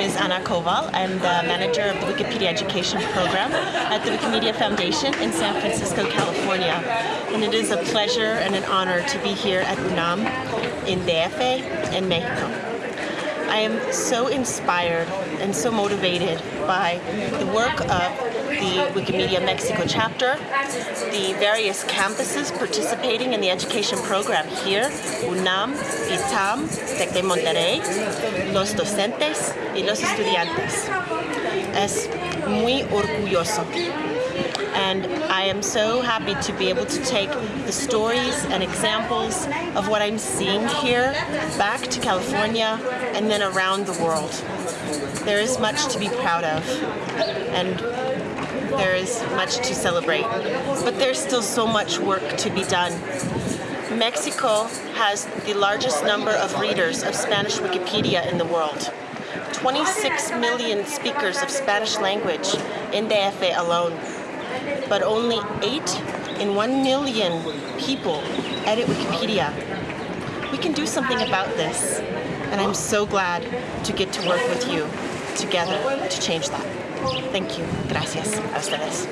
name is Anna Koval. I'm the manager of the Wikipedia Education Program at the Wikimedia Foundation in San Francisco, California. And it is a pleasure and an honor to be here at UNAM in DF in Mexico. I am so inspired and so motivated by the work of the Wikimedia Mexico chapter, the various campuses participating in the education program here, UNAM, ITAM, TEC de Monterrey, los docentes y los estudiantes. Es muy orgulloso and I am so happy to be able to take the stories and examples of what I'm seeing here back to California and then around the world. There is much to be proud of and there is much to celebrate. But there's still so much work to be done. Mexico has the largest number of readers of Spanish Wikipedia in the world. 26 million speakers of Spanish language in DF alone but only 8 in 1 million people edit Wikipedia. We can do something about this, and I'm so glad to get to work with you together to change that. Thank you. Gracias. A ustedes.